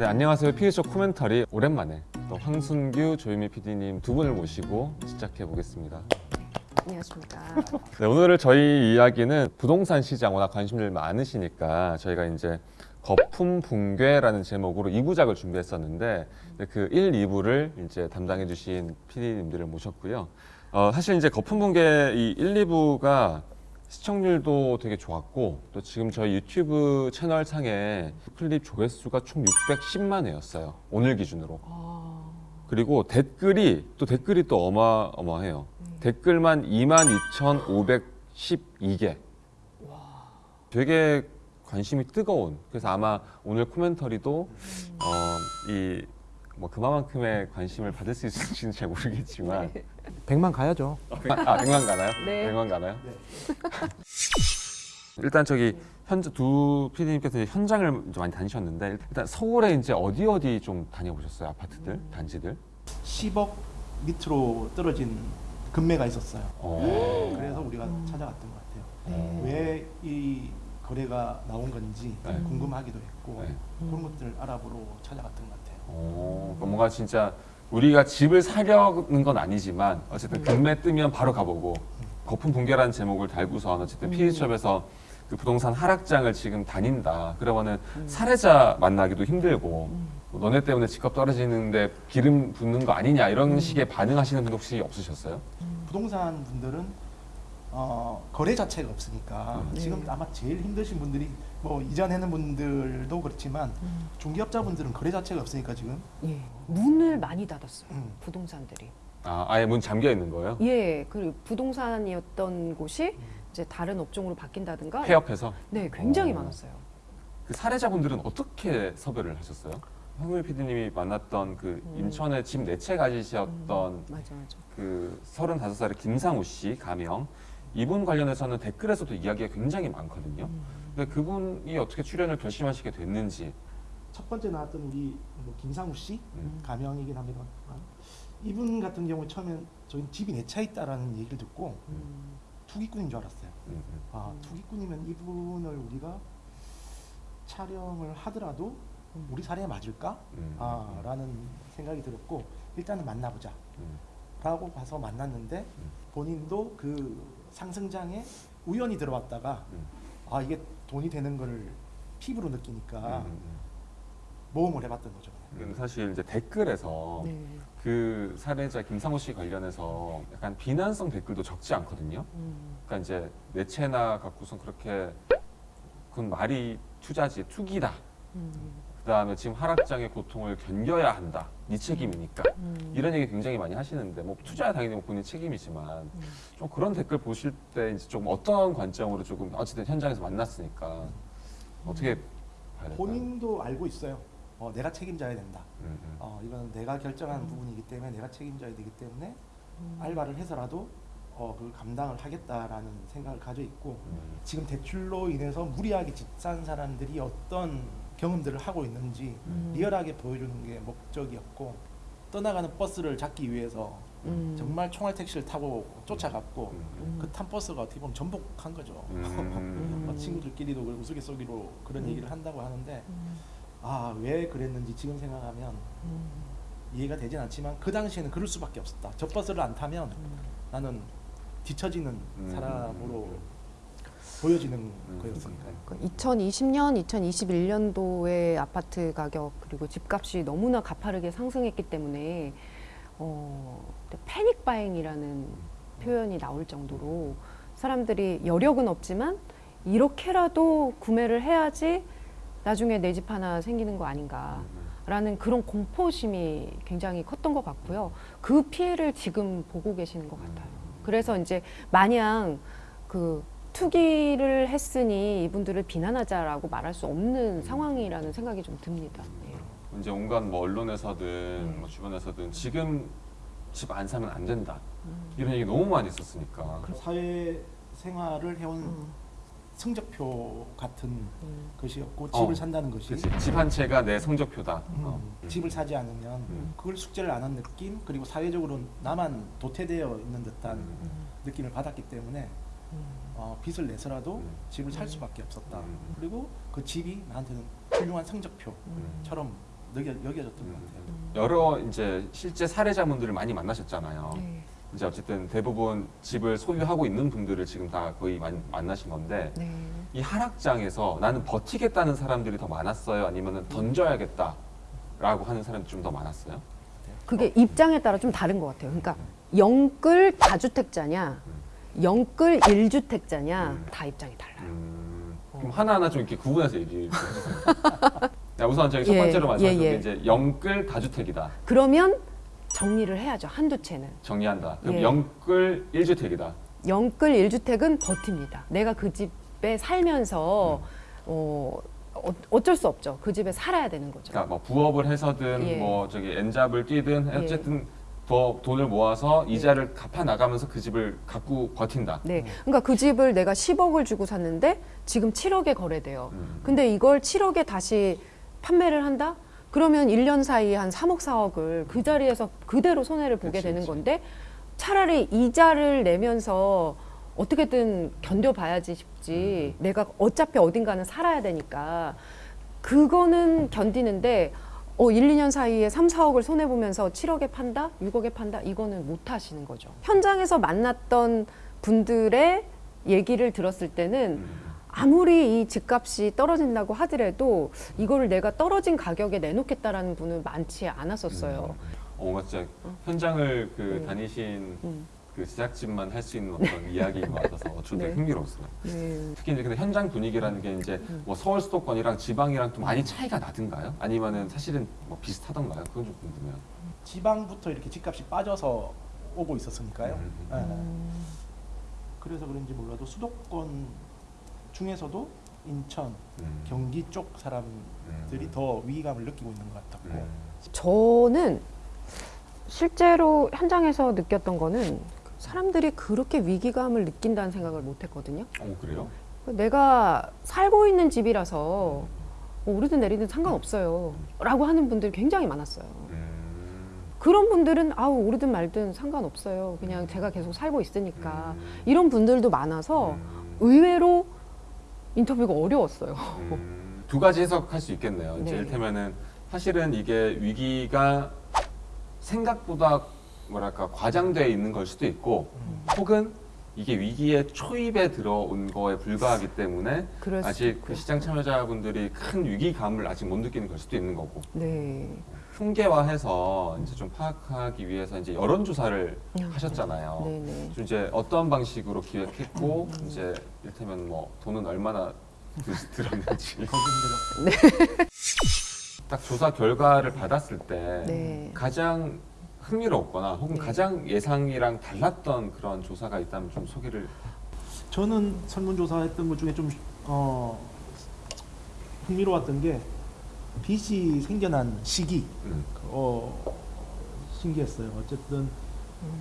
네, 안녕하세요. 피디쇼 코멘터리 오랜만에 또 황순규, 조유미 PD님 두 분을 모시고 시작해 보겠습니다. 안녕하십니까. 네, 오늘 저희 이야기는 부동산 시장 워낙 관심들 많으시니까 저희가 이제 거품 붕괴라는 제목으로 2부작을 준비했었는데 그 1, 2부를 이제 담당해 주신 PD님들을 모셨고요. 어, 사실 이제 거품 붕괴 이 1, 2부가 시청률도 되게 좋았고 또 지금 저희 유튜브 채널 상에 클립 조회수가 총 610만 회였어요. 오늘 기준으로. 아, 그리고 댓글이 또 댓글이 또 어마어마해요. 댓글만 22,512개. 되게 관심이 뜨거운. 그래서 아마 오늘 코멘터리도 어, 이뭐 그만큼의 관심을 받을 수 있을지는 잘 모르겠지만 100만 가야죠. 아 100만 가나요? 네. 100만 가나요? 일단 저기 현재 두 PD님께서 현장을 많이 다니셨는데 일단 서울에 이제 어디 어디 좀 다녀보셨어요? 아파트들, 단지들? 10억 밑으로 떨어진 금매가 있었어요. 어. 그래서 우리가 찾아갔던 것 같아요. 네. 왜이 거래가 나온 건지 네. 궁금하기도 했고 네. 그런 것들을 알아보러 찾아갔던 것 같아요. 어, 그러니까 뭔가 진짜 우리가 집을 사려는 건 아니지만 어쨌든 금매 뜨면 바로 가보고 거품 붕괴라는 제목을 달고선 어쨌든 피디숍에서 그 부동산 하락장을 지금 다닌다. 그러면은 사례자 만나기도 힘들고 뭐 너네 때문에 집값 떨어지는데 기름 붓는 거 아니냐 이런 식의 반응하시는 분 혹시 없으셨어요? 부동산 분들은 어, 거래 자체가 없으니까 음. 지금 아마 제일 힘드신 분들이 뭐 이전에는 분들도 그렇지만 중개업자분들은 거래 자체가 없으니까 지금 예, 문을 많이 닫았어요. 음. 부동산들이. 아, 아예 문 잠겨 있는 거예요? 예, 그 부동산이었던 곳이 이제 다른 업종으로 바뀐다든가. 폐업해서? 네, 굉장히 어. 많았어요. 그 사례자분들은 어떻게 섭외를 하셨어요? 황물 PD님이 만났던 그 인천에 집 네 채 가지셨던 맞아, 맞아. 그 35살의 김상우 씨 가명 이분 관련해서는 댓글에서도 이야기가 굉장히 많거든요. 음. 근데 그분이 어떻게 출연을 결심하시게 됐는지 첫 번째 나왔던 우리 뭐 김상우 씨 음. 가명이긴 합니다만 이분 같은 경우 처음엔 저희 집이 내 차 있다라는 얘기를 듣고 음. 투기꾼인 줄 알았어요. 음, 음. 아 투기꾼이면 이분을 우리가 촬영을 하더라도 우리 사례에 맞을까? 음, 아, 라는 생각이 들었고 일단은 만나보자 음, 라고 봐서 만났는데 본인도 그 상승장에 우연히 들어왔다가 음. 아 이게 돈이 되는 거를 피부로 느끼니까 음, 음, 모험을 해봤던 거죠. 음. 근데 사실 이제 댓글에서 네. 그 사례자 김상우 씨 관련해서 약간 비난성 댓글도 적지 않거든요. 음. 그러니까 이제 내 채나 갖고선 그렇게 그건 말이 투자지 투기다. 음. 그다음에 지금 하락장의 고통을 견뎌야 한다. 네 책임이니까. 음. 이런 얘기 굉장히 많이 하시는데 뭐 투자야 당연히 뭐 본인 책임이지만 좀 그런 댓글 보실 때 이제 조금 어떤 관점으로 조금 어쨌든 현장에서 만났으니까 어떻게 봐야 될까요? 본인도 알고 있어요. 어, 내가 책임져야 된다. 음, 음. 어, 이건 내가 결정하는 부분이기 때문에 내가 책임져야 되기 때문에 알바를 해서라도 어, 그 감당을 하겠다라는 생각을 가져 있고 음. 지금 대출로 인해서 무리하게 집 산 사람들이 어떤 경험들을 하고 있는지 음. 리얼하게 보여주는 게 목적이었고 떠나가는 버스를 잡기 위해서 음. 정말 총알 택시를 타고 쫓아갔고 음, 그탄 버스가 어떻게 보면 전복한 거죠. 음. 어, 친구들끼리도 그 우스갯소리로 그런 얘기를 한다고 하는데 음. 아왜 그랬는지 지금 생각하면 음. 이해가 되진 않지만 그 당시에는 그럴 수밖에 없었다. 저 버스를 안 타면 나는 뒤처지는 음. 사람으로 보여지는 음. 거였으니까요. 그 2020년, 2021년도의 아파트 가격 그리고 집값이 너무나 가파르게 상승했기 때문에 어, 패닉 바잉이라는 표현이 나올 정도로 사람들이 여력은 없지만 이렇게라도 구매를 해야지 나중에 내 집 하나 생기는 거 아닌가라는 그런 공포심이 굉장히 컸던 것 같고요. 그 피해를 지금 보고 계시는 것 같아요. 그래서 이제 마냥 그 투기를 했으니 이분들을 비난하자라고 말할 수 없는 상황이라는 생각이 좀 듭니다. 예. 이제 온갖 뭐 언론에서든 네. 뭐 주변에서든 지금 집 안 사면 안 된다 음. 이런 얘기 너무 많이 있었으니까 사회 생활을 해온 음. 성적표 같은 음. 것이었고 어, 집을 산다는 것이 집 한 채가 내 성적표다. 음, 어. 집을 사지 않으면 음. 그걸 숙제를 안 한 느낌 그리고 사회적으로 나만 도태되어 있는 듯한 음. 느낌을 받았기 때문에 어, 빚을 내서라도 음. 집을 살 수밖에 없었다. 음. 그리고 그 집이 나한테는 훌륭한 성적표처럼 음. 여겨, 여겨졌던 것 같아요. 여러 이제 실제 사례자분들을 많이 만나셨잖아요. 네. 이제 어쨌든 대부분 집을 소유하고 있는 분들을 지금 다 거의 만, 만나신 건데 네. 이 하락장에서 나는 버티겠다는 사람들이 더 많았어요, 아니면 던져야겠다 라고 하는 사람이 좀 더 많았어요? 그게 입장에 따라 좀 다른 것 같아요. 그러니까 영끌 다주택자냐, 영끌 일주택자냐 음. 다 입장이 달라요. 음, 그럼 하나하나 좀 이렇게 구분해서 얘기해 주세요. 자, 우선 저희 첫 예, 번째로 말씀하신 예, 게 예. 이제 영끌 다주택이다. 그러면 정리를 해야죠. 한두 채는. 정리한다. 그럼 예. 영끌 1주택이다. 영끌 일주택은 버팁니다. 내가 그 집에 살면서 음. 어, 어, 어쩔 수 없죠. 그 집에 살아야 되는 거죠. 그러니까 뭐 부업을 해서든 예. 뭐 저기 엔잡을 뛰든 예. 어쨌든 더 돈을 모아서 이자를 갚아 나가면서 그 집을 갖고 버틴다. 네. 그러니까 그 집을 내가 10억을 주고 샀는데 지금 7억에 거래돼요. 음. 근데 이걸 7억에 다시 판매를 한다? 그러면 1년 사이에 한 3억, 4억을 그 자리에서 그대로 손해를 보게 그치, 되는 그치. 건데 차라리 이자를 내면서 어떻게든 견뎌봐야지 싶지. 음. 내가 어차피 어딘가는 살아야 되니까 그거는 견디는데 어, 1, 2년 사이에 3, 4억을 손해보면서 7억에 판다? 6억에 판다? 이거는 못 하시는 거죠. 현장에서 만났던 분들의 얘기를 들었을 때는 음. 아무리 이 집값이 떨어진다고 하더라도 이거를 내가 떨어진 가격에 내놓겠다라는 분은 많지 않았었어요. 어, 뭔가 진짜 현장을 그 음. 다니신 음. 그 제작진만 할 수 있는 어떤 이야기인 것 같아서 저도 네. 흥미로웠어요. 네. 특히 이제 근데 현장 분위기라는 게 이제 음. 뭐 서울 수도권이랑 지방이랑 좀 많이 차이가 나든가요? 아니면은 사실은 뭐 비슷하던가요? 그건 좀 궁금해요. 지방부터 이렇게 집값이 빠져서 오고 있었으니까요. 음. 예. 음. 그래서 그런지 몰라도 수도권 중에서도 인천, 음. 경기 쪽 사람들이 음. 더 위기감을 느끼고 있는 것 같았고 음. 저는 실제로 현장에서 느꼈던 거는 사람들이 그렇게 위기감을 느낀다는 생각을 못 했거든요. 어 그래요? 내가 살고 있는 집이라서 뭐 오르든 내리든 상관없어요. 라고 하는 분들이 굉장히 많았어요. 음. 그런 분들은 아우 오르든 말든 상관없어요. 그냥 제가 계속 살고 있으니까. 음. 이런 분들도 많아서 음. 의외로 인터뷰가 어려웠어요. 음, 두 가지 해석할 수 있겠네요. 네. 이를테면은 사실은 이게 위기가 생각보다 뭐랄까 과장되어 있는 걸 수도 있고 음. 혹은 이게 위기의 초입에 들어온 거에 불과하기 때문에 아직. 그 시장 참여자분들이 큰 위기감을 아직 못 느끼는 걸 수도 있는 거고 네. 통계화해서 이제 좀 파악하기 위해서 이제 여론 조사를 음. 하셨잖아요. 네네. 좀 이제 어떤 방식으로 기획했고 음. 이제 이를테면 뭐 돈은 얼마나 드- 들었는지 힘들었어요. 딱 조사 결과를 받았을 때 네. 가장 흥미롭거나 혹은 네. 가장 예상이랑 달랐던 그런 조사가 있다면 좀 소개를. 저는 설문조사했던 것 중에 좀 어, 흥미로웠던 게 빚이 생겨난 시기. 음, 어, 신기했어요. 어쨌든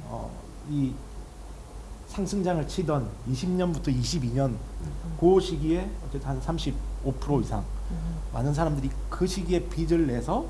어, 이 상승장을 치던 20년부터 22년 그 시기에 어쨌든 한 35% 이상 많은 사람들이 그 시기에 빚을 내서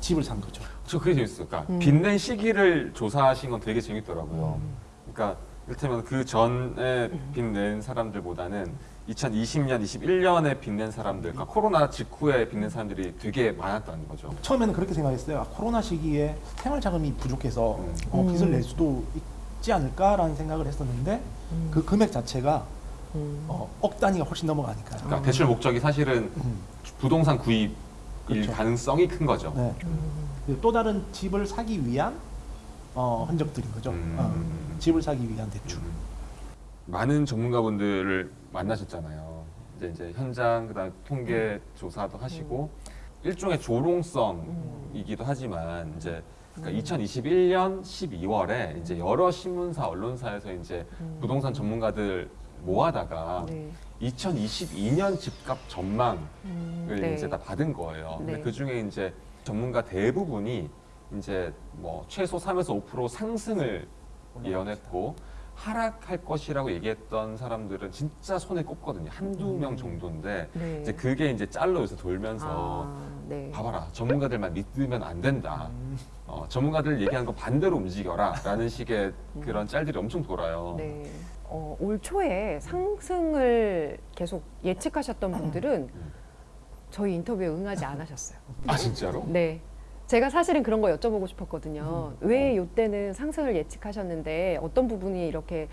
집을 산 거죠. 저 그게 재밌어요. 그러니까 음. 빚낸 시기를 조사하신 건 되게 재밌더라고요. 음. 그러니까 이를테면 그 전에 빚낸 사람들보다는 2020년, 21년에 빚낸 사람들, 그러니까 코로나 직후에 빚낸 사람들이 되게 많았다는 거죠. 처음에는 그렇게 생각했어요. 아, 코로나 시기에 생활 자금이 부족해서 음. 어, 빚을 음. 낼 수도 있지 않을까라는 생각을 했었는데 음. 그 금액 자체가 음. 어, 억 단위가 훨씬 넘어가니까요. 그러니까 대출 목적이 사실은 음. 부동산 구입 일 그렇죠. 가능성이 큰 거죠. 네. 음. 또 다른 집을 사기 위한 어, 흔적들인 거죠. 음. 어, 집을 사기 위한 대출. 음. 많은 전문가분들을 만나셨잖아요. 이제 이제 현장 그다음 통계 조사도 하시고 일종의 조롱성이기도 하지만 이제 그러니까 2021년 12월에 이제 여러 신문사 언론사에서 이제 음. 부동산 전문가들 모아다가 네. 2022년 집값 전망을 음, 네. 이제 다 받은 거예요. 근데 네. 그 중에 이제 전문가 대부분이 이제 뭐 최소 3에서 5% 상승을 예언했고 하락할 것이라고 얘기했던 사람들은 진짜 손에 꼽거든요. 한두 명 정도인데 네. 이제 그게 이제 짤로 요새 돌면서 아, 네. 봐봐라 전문가들만 믿으면 안 된다. 음. 어, 전문가들 얘기하는 거 반대로 움직여라 라는 식의 그런 짤들이 엄청 돌아요. 네. 어, 올 초에 상승을 계속 예측하셨던 분들은 음. 저희 인터뷰에 응하지 않으셨어요. 아 진짜로? 네. 제가 사실은 그런 거 여쭤보고 싶었거든요. 왜 이때는 상승을 예측하셨는데 어떤 부분이 이렇게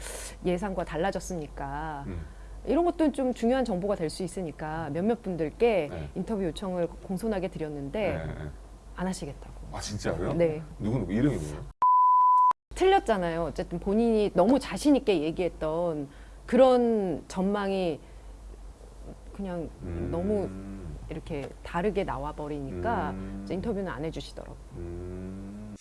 예상과 달라졌습니까? 음. 이런 것도 좀 중요한 정보가 될 수 있으니까 몇몇 분들께 네. 인터뷰 요청을 공손하게 드렸는데 네, 네. 안 하시겠다고. 아 진짜로요? 네. 누구 누구 이름이 뭐예요? 틀렸잖아요. 어쨌든 본인이 너무 자신 있게 얘기했던 그런 전망이 그냥 음. 너무 이렇게 다르게 나와 버리니까 음. 인터뷰는 안 해주시더라고요. 음.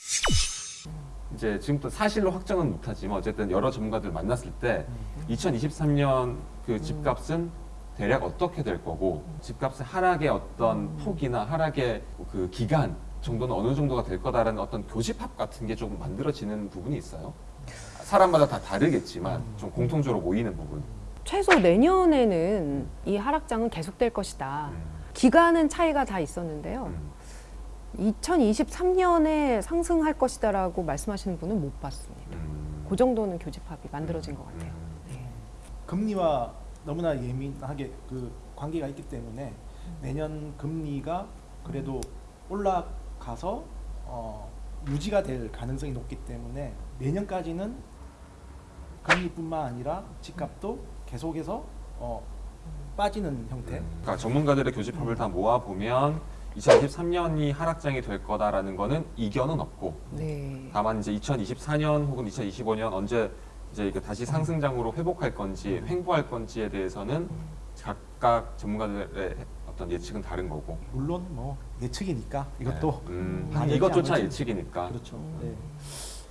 이제 지금부터 사실로 확정은 못하지만 어쨌든 여러 전문가들 만났을 때 2023년 그 집값은 대략 어떻게 될 거고 집값의 하락의 어떤 폭이나 하락의 그 기간 정도는 어느 정도가 될 거다라는 어떤 교집합 같은 게 조금 만들어지는 부분이 있어요. 사람마다 다 다르겠지만 좀 공통적으로 모이는 부분. 최소 내년에는 이 하락장은 계속될 것이다. 기간은 차이가 다 있었는데요. 음. 2023년에 상승할 것이다 라고 말씀하시는 분은 못 봤습니다. 음. 그 정도는 교집합이 만들어진 것 같아요. 네. 금리와 너무나 예민하게 그 관계가 있기 때문에 내년 금리가 그래도 올라 가서 어, 유지가 될 가능성이 높기 때문에 내년까지는 금리뿐만 아니라 집값도 계속해서 어, 빠지는 형태. 그러니까 전문가들의 교집합을 다 모아 보면 2023년이 하락장이 될 거다라는 거는 이견은 없고 네. 다만 이제 2024년 혹은 2025년 언제 이제 이게 다시 상승장으로 회복할 건지 횡보할 건지에 대해서는 각각 전문가들의 어떤 예측은 다른 거고 물론 뭐 예측이니까 이것도 네. 음, 방해되지 이것조차. 예측이니까 그렇죠. 네.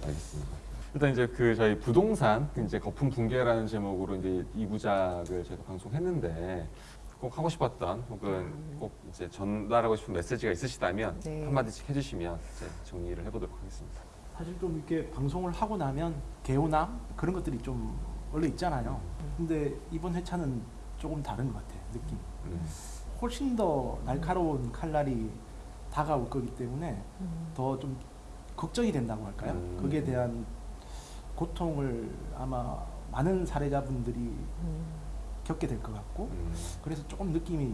알겠습니다. 일단 이제 그 저희 부동산 이제 거품 붕괴라는 제목으로 이제 이 부작을 저희가 방송했는데 꼭 하고 싶었던 혹은 꼭 이제 전달하고 싶은 메시지가 있으시다면 네. 한 마디씩 해주시면 이제 정리를 해보도록 하겠습니다. 사실 좀 이렇게 방송을 하고 나면 개운함 그런 것들이 좀 원래 있잖아요. 근데 이번 회차는 조금 다른 것 같아요. 느낌. 음. 훨씬 더 날카로운 칼날이 다가올 거기 때문에 더 좀 걱정이 된다고 할까요? 음. 거기에 대한 고통을 아마 많은 사례자분들이 음. 겪게 될 것 같고 음. 그래서 조금 느낌이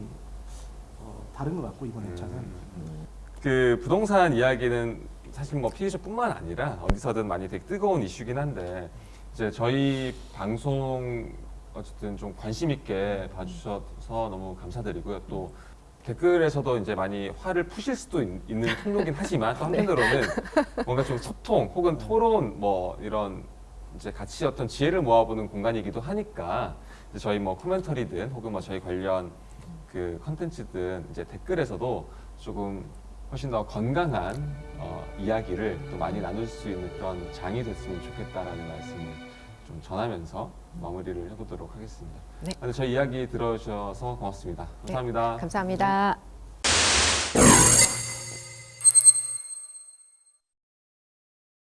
어, 다른 것 같고 이번 회차는 음. 그 부동산 이야기는 사실 뭐 피해자뿐만 아니라 어디서든 많이 되게 뜨거운 이슈긴 한데 이제 저희 방송 어쨌든 좀 관심 있게 봐주셔서 너무 감사드리고요. 또 댓글에서도 이제 많이 화를 푸실 수도 있, 는 통로긴 하지만 또 한편으로는 뭔가 좀 소통 혹은 토론 뭐 이런 이제 같이 어떤 지혜를 모아보는 공간이기도 하니까 저희 뭐 코멘터리든 혹은 뭐 저희 관련 그 컨텐츠든 이제 댓글에서도 조금 훨씬 더 건강한 어, 이야기를 또 많이 나눌 수 있는 그런 장이 됐으면 좋겠다라는 말씀을 좀 전하면서 마무리를 해보도록 하겠습니다. 네. 아, 저희 이야기 들어주셔서 고맙습니다. 감사합니다. 감사합니다.